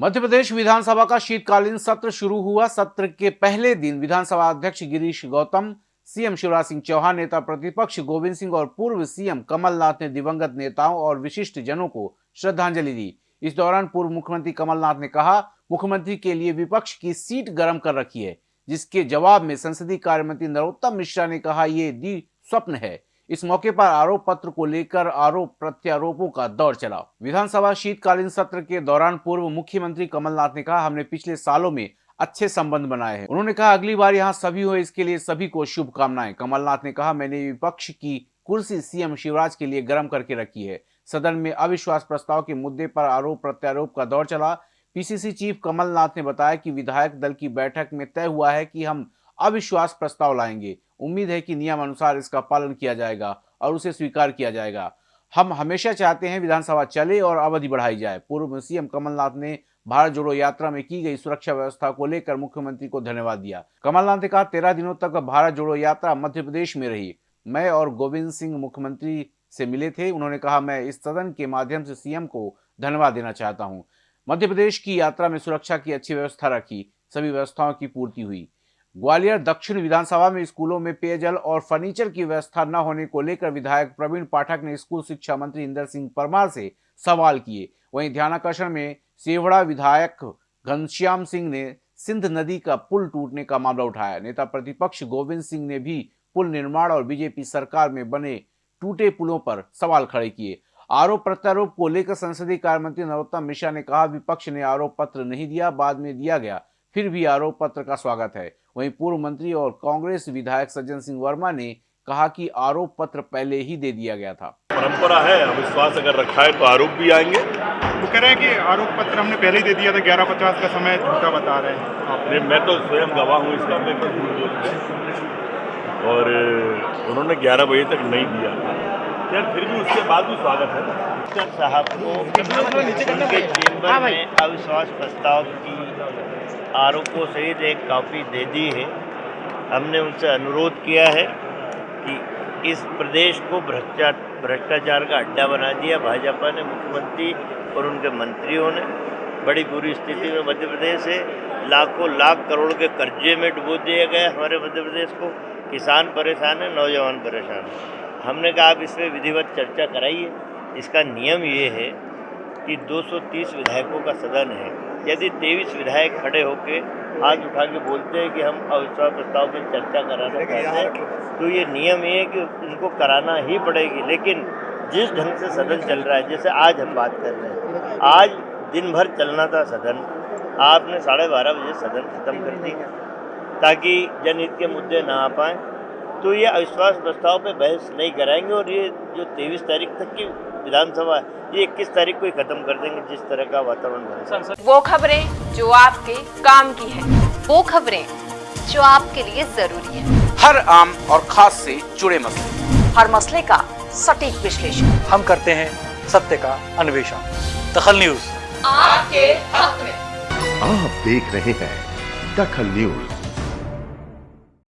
मध्य प्रदेश विधानसभा का शीतकालीन सत्र शुरू हुआ। सत्र के पहले दिन विधानसभा अध्यक्ष गिरीश गौतम, सीएम शिवराज सिंह चौहान, नेता प्रतिपक्ष गोविंद सिंह और पूर्व सीएम कमलनाथ ने दिवंगत नेताओं और विशिष्ट जनों को श्रद्धांजलि दी। इस दौरान पूर्व मुख्यमंत्री कमलनाथ ने कहा, मुख्यमंत्री के लिए विपक्ष की सीट गर्म कर रखी है। जिसके जवाब में संसदीय कार्य मंत्री नरोत्तम मिश्रा ने कहा, ये दी स्वप्न है। इस मौके पर आरोप पत्र को लेकर आरोप प्रत्यारोपों का दौर चला। विधानसभा शीतकालीन सत्र के दौरान पूर्व मुख्यमंत्री कमलनाथ ने कहा, हमने पिछले सालों में अच्छे संबंध बनाए हैं। उन्होंने कहा, अगली बार यहाँ सभी हो, इसके लिए सभी को शुभकामनाएँ। कमलनाथ ने कहा, मैंने विपक्ष की कुर्सी सीएम शिवराज के लिए गर्म करके रखी है। सदन में अविश्वास प्रस्ताव के मुद्दे पर आरोप प्रत्यारोप का दौर चला। पीसीसी चीफ कमलनाथ ने बताया कि विधायक दल की बैठक में तय हुआ है कि हम अविश्वास प्रस्ताव लाएँगे। उम्मीद है कि नियम अनुसार इसका पालन किया जाएगा और उसे स्वीकार किया जाएगा। हम हमेशा चाहते हैं विधानसभा चले और अवधि बढ़ाई जाए। पूर्व सीएम कमलनाथ ने भारत जोड़ो यात्रा में की गई सुरक्षा व्यवस्था को लेकर मुख्यमंत्री को धन्यवाद दिया। कमलनाथ ने कहा, तेरह दिनों तक भारत जोड़ो यात्रा मध्य प्रदेश में रही। मैं और गोविंद सिंह मुख्यमंत्री से मिले थे। उन्होंने कहा, मैं इस सदन के माध्यम से सीएम को धन्यवाद देना चाहता हूँ। मध्य प्रदेश की यात्रा में सुरक्षा की अच्छी व्यवस्था रखी। सभी व्यवस्थाओं की पूर्ति हुई। ग्वालियर दक्षिण विधानसभा में स्कूलों में पेयजल और फर्नीचर की व्यवस्था न होने को लेकर विधायक प्रवीण पाठक ने स्कूल शिक्षा मंत्री इंदर सिंह परमार से सवाल किए। वहीं ध्यानाकर्षण में सेवड़ा विधायक घनश्याम सिंह ने सिंध नदी का पुल टूटने का मामला उठाया। नेता प्रतिपक्ष गोविंद सिंह ने भी पुल निर्माण और बीजेपी सरकार में बने टूटे पुलों पर सवाल खड़े किए। आरोप प्रत्यारोप को लेकर संसदीय कार्य मंत्री नरोत्तम मिश्रा ने कहा, विपक्ष ने आरोप पत्र नहीं दिया, बाद में दिया गया। फिर भी आरोप पत्र का स्वागत है। वहीं पूर्व मंत्री और कांग्रेस विधायक सज्जन सिंह वर्मा ने कहा कि आरोप पत्र पहले ही दे दिया गया था। परंपरा है अविश्वास अगर रखा है तो आरोप भी आएँगे। वो कह रहे हैं कि आरोप पत्र हमने पहले ही दे दिया था ग्यारह पचास का समय झूठा बता रहे हैं। आपने मैं तो स्वयं गवाह हूँ इसका मैं और उन्होंने 11 बजे तक नहीं दिया। यार फिर भी उसके बाद भी स्वागत है। स्पीकर साहब को उनके चेंबर में अविश्वास प्रस्ताव की आरोपों सहित एक कॉपी दे दी है। हमने उनसे अनुरोध किया है कि इस प्रदेश को भ्रष्टा भ्रष्टाचार का अड्डा बना दिया। भाजपा ने मुख्यमंत्री और उनके मंत्रियों ने बड़ी बुरी स्थिति में मध्य प्रदेश है लाखों लाख करोड़ के कर्जे में डुबो दिया गया हमारे मध्य प्रदेश को। किसान परेशान है नौजवान परेशान है। हमने कहा आप इसमें विधिवत चर्चा कराइए। इसका नियम ये है कि 230 विधायकों का सदन है। यदि 23 विधायक खड़े होकर हाथ उठा के बोलते हैं कि हम अविश्वास प्रस्ताव पर चर्चा कराना चाहते हैं तो ये नियम ये है कि उनको कराना ही पड़ेगी। लेकिन जिस ढंग से सदन चल रहा है जैसे आज हम बात कर रहे हैं आज दिन भर चलना था सदन। आपने साढ़े बारह बजे सदन खत्म कर दिया ताकि जनहित के मुद्दे ना आ पाएँ। तो ये अविश्वास प्रस्ताव पे बहस नहीं कराएँगे और ये जो तेईस तारीख तक की विधानसभा है ये इक्कीस तारीख को ही खत्म कर देंगे जिस तरह का वातावरण बने वो खबरें जो आपके काम की है वो खबरें जो आपके लिए ज़रूरी है। हर आम और खास से जुड़े मसले। हर मसले का सटीक विश्लेषण। हम करते हैं सत्य का अन्वेषण। दखल न्यूज़। आपके हक में। आप देख रहे हैं दखल न्यूज़।